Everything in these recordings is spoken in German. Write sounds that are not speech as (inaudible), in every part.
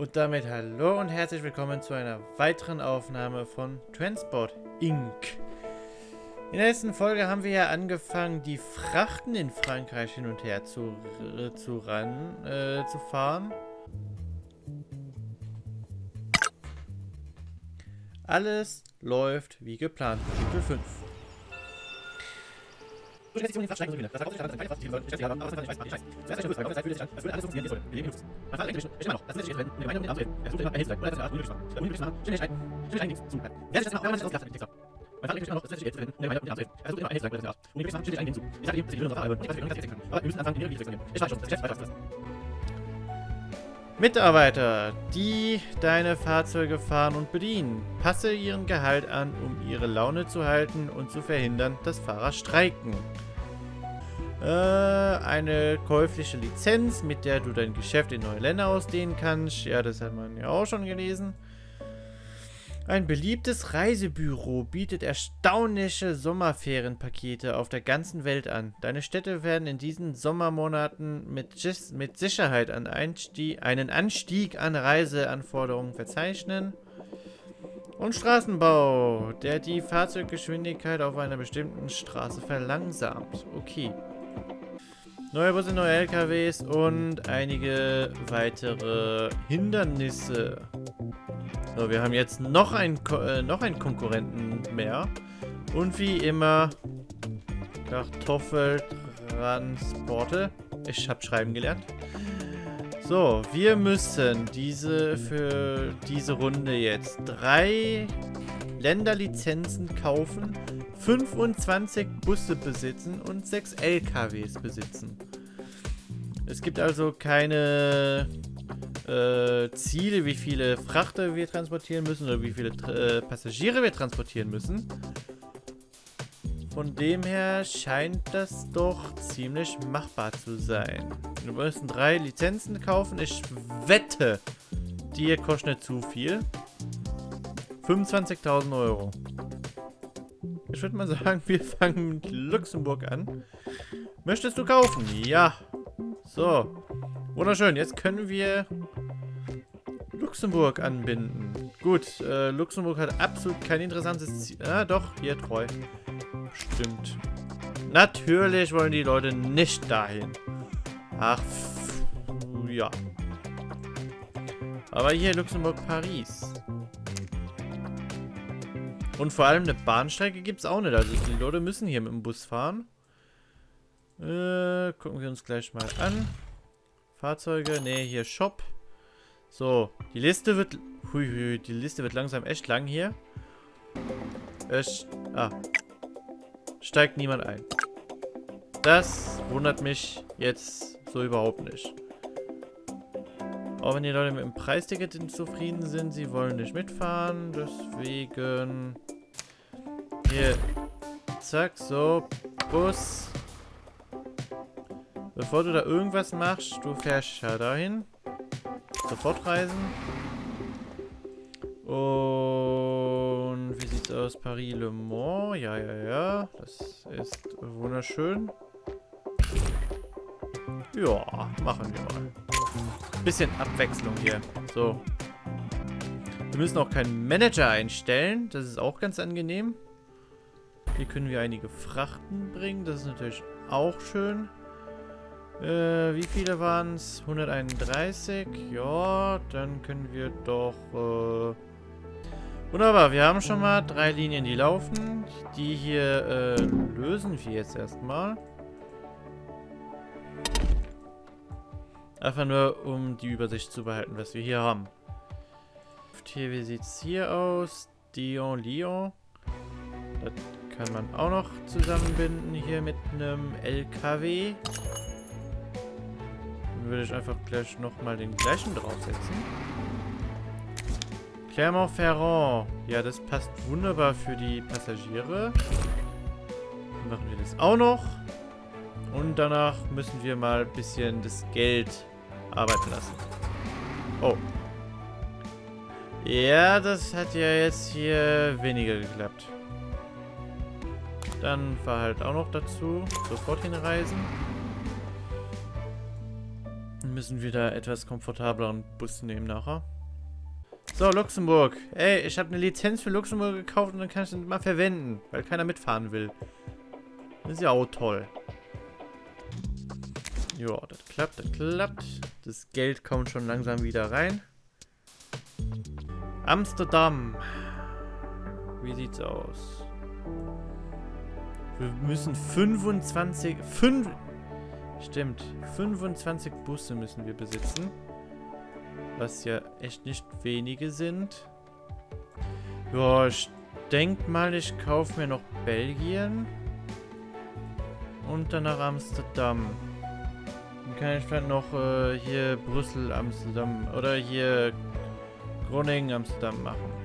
Und damit hallo und herzlich willkommen zu einer weiteren Aufnahme von Transport Inc. In der letzten Folge haben wir ja angefangen, die Frachten in Frankreich hin und her zu, zu, ran, äh, zu fahren. Alles läuft wie geplant. Kapitel 5. So schnell sich um den Frachtsteigen und Das war keine keine Fahrt, die sollen Geschäfte haben, aber das kann nicht weiß, ich weiß. Zuerst ein Schuss, Zeit für dich, als würde alles funktionieren, wie es soll. Wir leben in Luxus. Fahrt eigentlich ist immer noch. Das ist nicht wenn in der Meinung den Arm Er sucht immer Hilfe, oder das ist eine Art, ohne machen. Schnell schreien, schnell schreien, zu. Wer sich das wenn man sich ausgedacht hat, Texter. Man fahrt eigentlich immer noch, das ist nicht wenn in der Meinung den Arm Er sucht immer Hilfe, oder das ist eine Art. Und ich machen, schnell schreien, zu. Ich sage ihm, dass ich will unsere Fahrer und ich weiß, wie wir uns Aber wir müssen anfangen, die Regel zu nehmen. Ich weiß schon, das Geschäft weiter Mitarbeiter, die deine Fahrzeuge fahren und bedienen, passe ihren Gehalt an, um ihre Laune zu halten und zu verhindern, dass Fahrer streiken. Äh, eine käufliche Lizenz, mit der du dein Geschäft in neue Länder ausdehnen kannst. Ja, das hat man ja auch schon gelesen. Ein beliebtes Reisebüro bietet erstaunliche Sommerferienpakete auf der ganzen Welt an. Deine Städte werden in diesen Sommermonaten mit, mit Sicherheit einen Anstieg, einen Anstieg an Reiseanforderungen verzeichnen. Und Straßenbau, der die Fahrzeuggeschwindigkeit auf einer bestimmten Straße verlangsamt. Okay. Neue Busse, neue LKWs und einige weitere Hindernisse. So, wir haben jetzt noch einen, äh, noch einen Konkurrenten mehr. Und wie immer Kartoffeltransporte. Ich habe schreiben gelernt. So, wir müssen diese für diese Runde jetzt drei Länderlizenzen kaufen 25 Busse besitzen und 6 LKWs besitzen. Es gibt also keine äh, Ziele, wie viele Frachter wir transportieren müssen oder wie viele äh, Passagiere wir transportieren müssen. Von dem her scheint das doch ziemlich machbar zu sein. Wir müssen drei Lizenzen kaufen. Ich wette, die kosten nicht zu viel. 25.000 Euro. Ich würde mal sagen, wir fangen mit Luxemburg an. Möchtest du kaufen? Ja. So. Wunderschön. Jetzt können wir Luxemburg anbinden. Gut, äh, Luxemburg hat absolut kein interessantes Ziel. Ah, doch, hier treu. Stimmt. Natürlich wollen die Leute nicht dahin. Ach, ja. Aber hier Luxemburg-Paris. Und vor allem eine Bahnstrecke gibt es auch nicht. Also die Leute müssen hier mit dem Bus fahren. Äh, gucken wir uns gleich mal an. Fahrzeuge, ne, hier Shop. So, die Liste wird... Hui, hui, die Liste wird langsam echt lang hier. Es... Ah. Steigt niemand ein. Das wundert mich jetzt so überhaupt nicht. Auch wenn die Leute mit dem Preisticket zufrieden sind, sie wollen nicht mitfahren. Deswegen... Hier. Zack, so. Bus. Bevor du da irgendwas machst, du fährst ja dahin. Sofort reisen. Und wie sieht's aus? Paris Le Mans. Ja, ja, ja. Das ist wunderschön. Ja, machen wir mal. Bisschen Abwechslung hier. So. Wir müssen auch keinen Manager einstellen. Das ist auch ganz angenehm. Hier können wir einige Frachten bringen. Das ist natürlich auch schön. Äh, wie viele waren es? 131. Ja, dann können wir doch... Äh Wunderbar, wir haben schon mal drei Linien, die laufen. Die hier äh, lösen wir jetzt erstmal. Einfach nur, um die Übersicht zu behalten, was wir hier haben. Hier, wie sieht es hier aus? Dion, Lyon. Das kann man auch noch zusammenbinden hier mit einem LKW. Dann würde ich einfach gleich nochmal den gleichen draufsetzen. Clermont-Ferrand. Ja, das passt wunderbar für die Passagiere. Dann machen wir das auch noch. Und danach müssen wir mal ein bisschen das Geld arbeiten lassen. Oh. Ja, das hat ja jetzt hier weniger geklappt. Dann fahr halt auch noch dazu. Sofort hinreisen. Dann müssen wir da etwas komfortableren Bus nehmen nachher. So, Luxemburg. Ey, ich habe eine Lizenz für Luxemburg gekauft und dann kann ich den mal verwenden, weil keiner mitfahren will. Das ist ja auch toll. Ja, das klappt, das klappt. Das Geld kommt schon langsam wieder rein. Amsterdam. Wie sieht's aus? Wir müssen 25... 5... Stimmt. 25 Busse müssen wir besitzen. Was ja echt nicht wenige sind. Ja, ich denke mal, ich kaufe mir noch Belgien. Und dann nach Amsterdam. Dann kann ich vielleicht noch äh, hier Brüssel, Amsterdam oder hier Groningen, Amsterdam machen.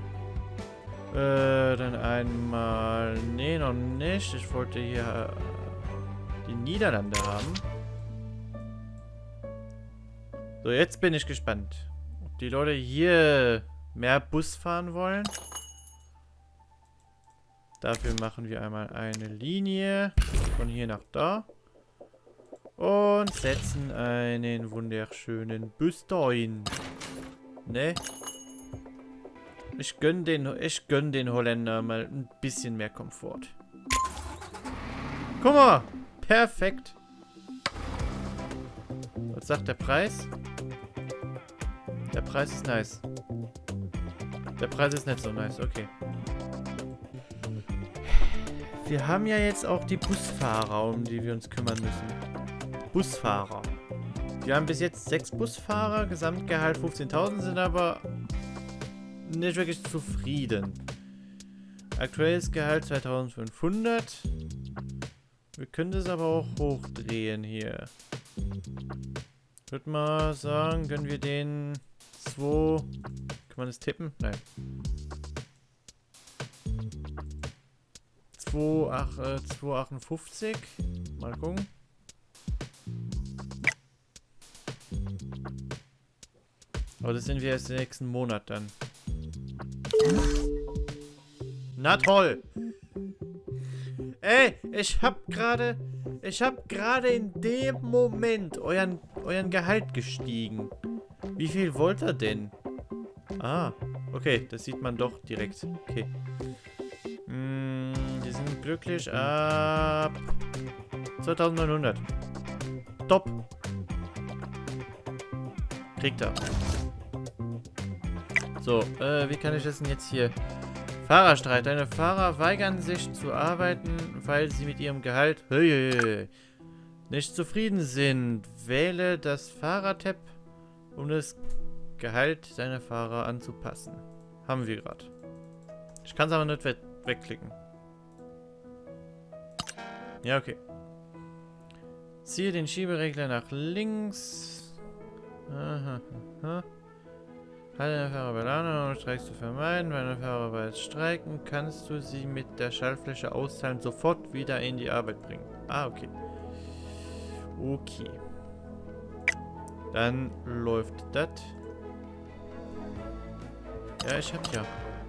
Äh, dann einmal... Nee, noch nicht. Ich wollte hier äh, die Niederlande haben. So, jetzt bin ich gespannt. Ob die Leute hier mehr Bus fahren wollen. Dafür machen wir einmal eine Linie von hier nach da. Und setzen einen wunderschönen Bus dahin. Ne? Ich gönn den, gönn den Holländer mal ein bisschen mehr Komfort. Guck mal! Perfekt! Was sagt der Preis? Der Preis ist nice. Der Preis ist nicht so nice, okay. Wir haben ja jetzt auch die Busfahrer, um die wir uns kümmern müssen. Busfahrer. Wir haben bis jetzt sechs Busfahrer, Gesamtgehalt 15.000, sind aber nicht wirklich zufrieden. Aktuelles Gehalt 2500. Wir können das aber auch hochdrehen hier. Ich würde mal sagen, können wir den 2... Kann man das tippen? Nein. 2,58. Äh, mal gucken. Aber das sind wir erst im nächsten Monat dann. Na toll. Ey, ich hab gerade... Ich hab gerade in dem Moment euren, euren Gehalt gestiegen. Wie viel wollt ihr denn? Ah, okay, das sieht man doch direkt. Okay. Hm, die sind glücklich ab 2900. Top. Kriegt er. So, äh, wie kann ich das denn jetzt hier... Fahrerstreit. Deine Fahrer weigern sich zu arbeiten, weil sie mit ihrem Gehalt nicht zufrieden sind. Wähle das Fahrertab, um das Gehalt deiner Fahrer anzupassen. Haben wir gerade. Ich kann es aber nicht we wegklicken. Ja, okay. Ziehe den Schieberegler nach links. Aha, aha. Halte deine Fahrer bei Laune, um Streiks zu vermeiden. Wenn deine Fahrer bereits streiken, kannst du sie mit der Schaltfläche austeilen sofort wieder in die Arbeit bringen. Ah, okay. Okay. Dann läuft das. Ja, ich hab ja.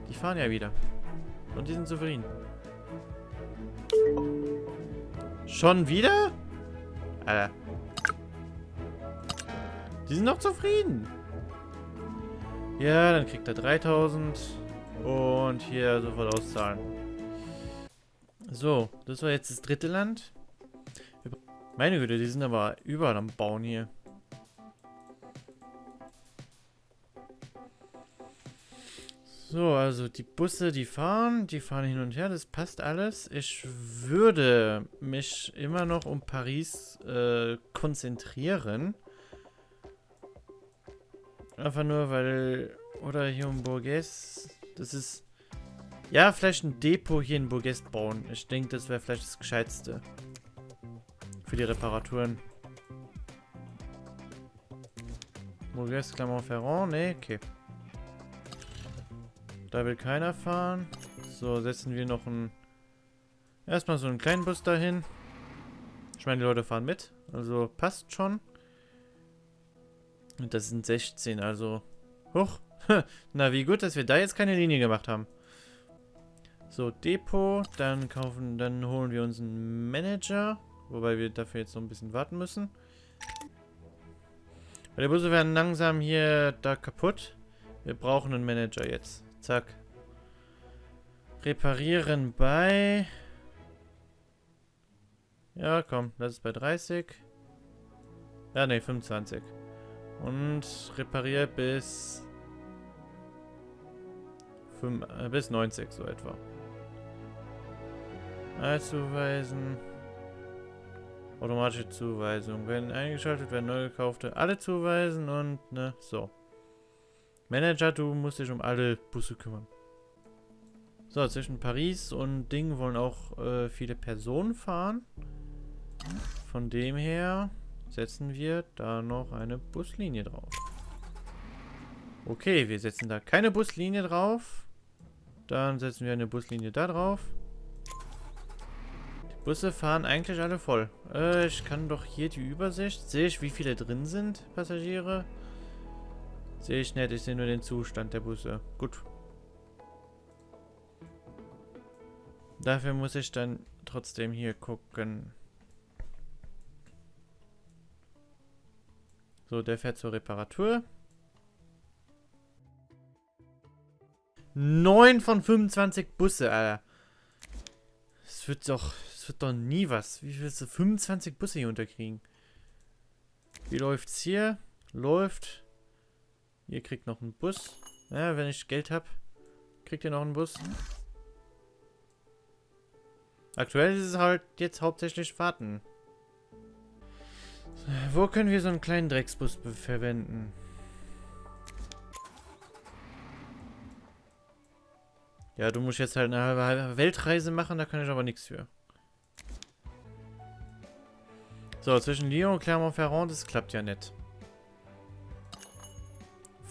Die fahren ja wieder. Und die sind zufrieden. Schon wieder? Alter. Die sind noch zufrieden. Ja, dann kriegt er 3000. Und hier sofort auszahlen. So, das war jetzt das dritte Land. Meine Güte, die sind aber überall am Bauen hier. So, also die Busse, die fahren, die fahren hin und her, das passt alles. Ich würde mich immer noch um Paris äh, konzentrieren. Einfach nur, weil... Oder hier um Bourges. Das ist... Ja, vielleicht ein Depot hier in Bourges bauen. Ich denke, das wäre vielleicht das Gescheitste. Für die Reparaturen. Bourges, Clermont-Ferrand? Ne, okay. Da will keiner fahren. So, setzen wir noch einen... Erstmal so einen kleinen Bus dahin. Ich meine, die Leute fahren mit. Also passt schon. Und das sind 16, also... Huch. (laughs) Na, wie gut, dass wir da jetzt keine Linie gemacht haben. So, Depot. Dann kaufen, dann holen wir uns einen Manager. Wobei wir dafür jetzt noch ein bisschen warten müssen. Die Busse werden langsam hier da kaputt. Wir brauchen einen Manager jetzt. Zack. Reparieren bei... Ja, komm, das ist bei 30. Ja, ne, 25. Und repariere bis... 5, äh, bis 90, so etwa. Allzuweisen. Automatische Zuweisung. Wenn eingeschaltet werden neu gekaufte alle zuweisen und ne, so. Manager, du musst dich um alle Busse kümmern. So, zwischen Paris und Ding wollen auch äh, viele Personen fahren. Von dem her setzen wir da noch eine Buslinie drauf. Okay, wir setzen da keine Buslinie drauf. Dann setzen wir eine Buslinie da drauf. Die Busse fahren eigentlich alle voll. Äh, ich kann doch hier die Übersicht. Sehe ich, wie viele drin sind, Passagiere? Sehe ich nicht, ich sehe nur den Zustand der Busse. Gut. Dafür muss ich dann trotzdem hier gucken. So, der fährt zur Reparatur. 9 von 25 Busse, Alter. Es wird doch, es wird doch nie was. Wie willst du 25 Busse hier unterkriegen? Wie läuft's hier? Läuft. Ihr kriegt noch einen Bus. Ja, wenn ich Geld habe, kriegt ihr noch einen Bus. Aktuell ist es halt jetzt hauptsächlich Fahrten. Wo können wir so einen kleinen Drecksbus verwenden? Ja, du musst jetzt halt eine halbe Weltreise machen, da kann ich aber nichts für. So, zwischen Lyon und Clermont-Ferrand, das klappt ja nicht.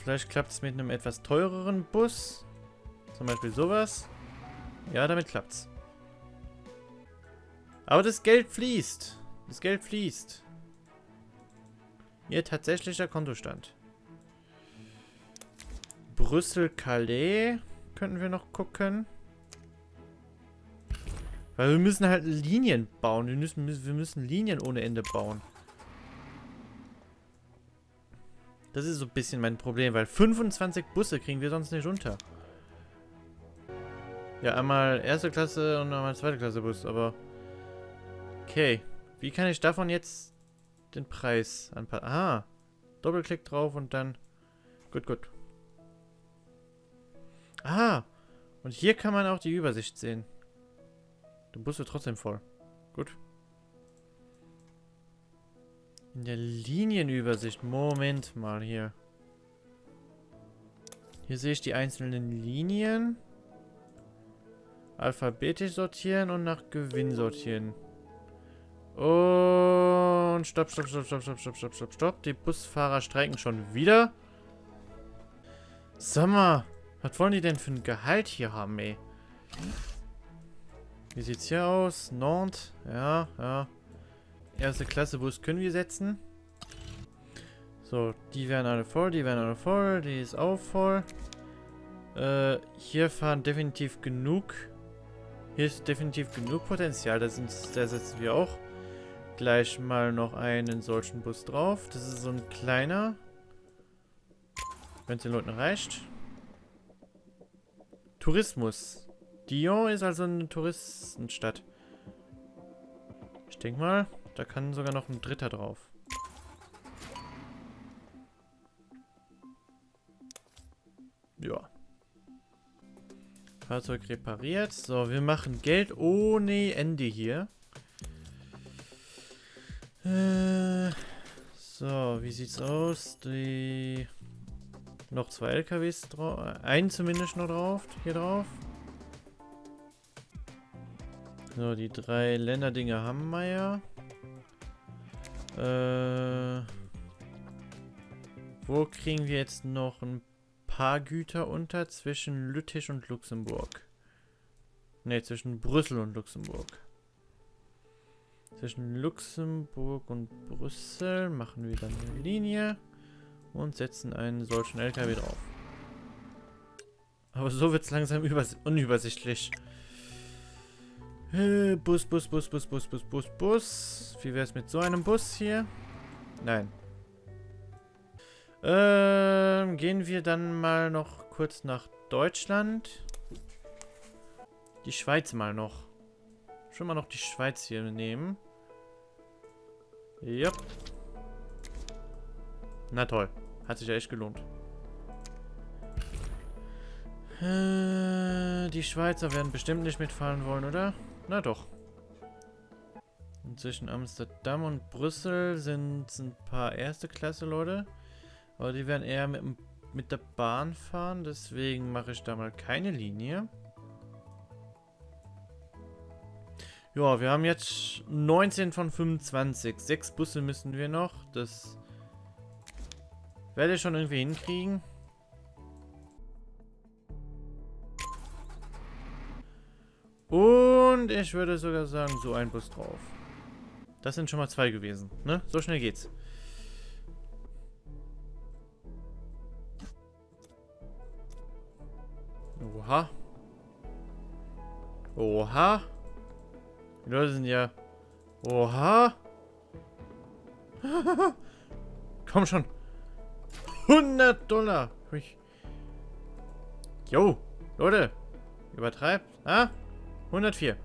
Vielleicht klappt es mit einem etwas teureren Bus. Zum Beispiel sowas. Ja, damit klappt's. Aber das Geld fließt. Das Geld fließt. Ihr tatsächlicher Kontostand. Brüssel-Calais könnten wir noch gucken. Weil wir müssen halt Linien bauen. Wir müssen, wir müssen Linien ohne Ende bauen. Das ist so ein bisschen mein Problem, weil 25 Busse kriegen wir sonst nicht unter. Ja, einmal erste Klasse und einmal zweite Klasse Bus, aber... Okay. Wie kann ich davon jetzt den Preis anpassen? Aha. Doppelklick drauf und dann... Gut, gut. Ah. Und hier kann man auch die Übersicht sehen. Bus wird trotzdem voll. Gut. In der Linienübersicht. Moment mal hier. Hier sehe ich die einzelnen Linien. Alphabetisch sortieren und nach Gewinn sortieren. Und stopp, stopp, stopp, stopp, stopp, stopp, stopp, stopp, stopp. Die Busfahrer streiken schon wieder. Sag mal, was wollen die denn für ein Gehalt hier haben, ey? Wie sieht's hier aus? Nantes? Ja, ja. Erste Klasse Bus können wir setzen. So, die werden alle voll, die werden alle voll, die ist auch voll. Äh, hier fahren definitiv genug. Hier ist definitiv genug Potenzial, da, sind, da setzen wir auch gleich mal noch einen solchen Bus drauf. Das ist so ein kleiner. Wenn es den Leuten reicht. Tourismus. Dion ist also eine Touristenstadt. Ich denke mal, da kann sogar noch ein dritter drauf. Ja. Fahrzeug repariert. So, wir machen Geld ohne Ende hier. So, wie sieht's aus? Die noch zwei LKWs drauf. Einen zumindest noch drauf. Hier drauf. So, die drei Länderdinge haben wir ja. Äh, wo kriegen wir jetzt noch ein paar Güter unter zwischen Lüttich und Luxemburg? Ne, zwischen Brüssel und Luxemburg. Zwischen Luxemburg und Brüssel machen wir dann eine Linie und setzen einen solchen LKW drauf. Aber so wird es langsam unübersichtlich. Äh, Bus, Bus, Bus, Bus, Bus, Bus, Bus, Bus. Wie wäre es mit so einem Bus hier? Nein. Ähm, gehen wir dann mal noch kurz nach Deutschland. Die Schweiz mal noch. Schon mal noch die Schweiz hier nehmen. Ja. Na toll. Hat sich ja echt gelohnt. Äh, die Schweizer werden bestimmt nicht mitfahren wollen, oder? Na doch. Und zwischen Amsterdam und Brüssel sind ein paar erste Klasse Leute. Aber die werden eher mit, mit der Bahn fahren. Deswegen mache ich da mal keine Linie. Ja, wir haben jetzt 19 von 25. Sechs Busse müssen wir noch. Das werde ich schon irgendwie hinkriegen. Und ich würde sogar sagen, so ein Bus drauf. Das sind schon mal zwei gewesen, ne? So schnell geht's. Oha. Oha. Die Leute sind ja... Oha. (laughs) Komm schon. 100 Dollar. Jo, Leute. Übertreibt. Ah? 104.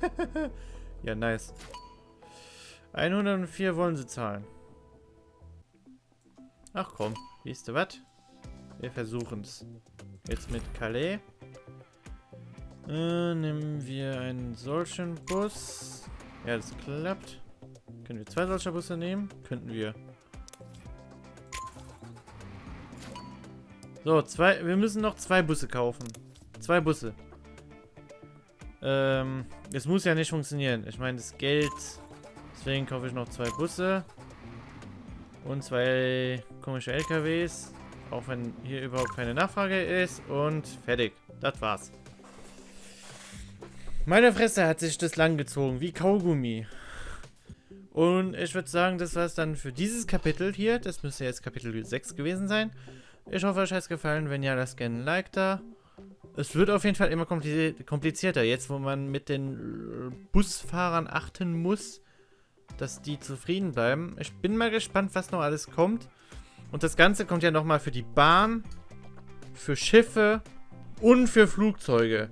(laughs) ja, nice. 104 wollen sie zahlen. Ach komm, wisst ihr was? Wir versuchen es. Jetzt mit Calais. Äh, nehmen wir einen solchen Bus. Ja, das klappt. Können wir zwei solcher Busse nehmen? Könnten wir. So, zwei. Wir müssen noch zwei Busse kaufen. Zwei Busse. Ähm, es muss ja nicht funktionieren. Ich meine, das Geld... Deswegen kaufe ich noch zwei Busse. Und zwei komische LKWs. Auch wenn hier überhaupt keine Nachfrage ist. Und fertig. Das war's. Meine Fresse hat sich das lang gezogen, wie Kaugummi. Und ich würde sagen, das war es dann für dieses Kapitel hier. Das müsste jetzt Kapitel 6 gewesen sein. Ich hoffe, euch hat es gefallen. Wenn ja, lasst gerne ein Like da. Es wird auf jeden Fall immer komplizierter. Jetzt, wo man mit den Busfahrern achten muss, dass die zufrieden bleiben. Ich bin mal gespannt, was noch alles kommt. Und das Ganze kommt ja nochmal für die Bahn, für Schiffe und für Flugzeuge.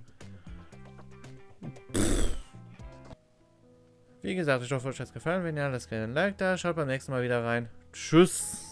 Wie gesagt, ich hoffe, euch hat es gefallen. Wenn ja, lasst gerne ein Like da. Schaut beim nächsten Mal wieder rein. Tschüss.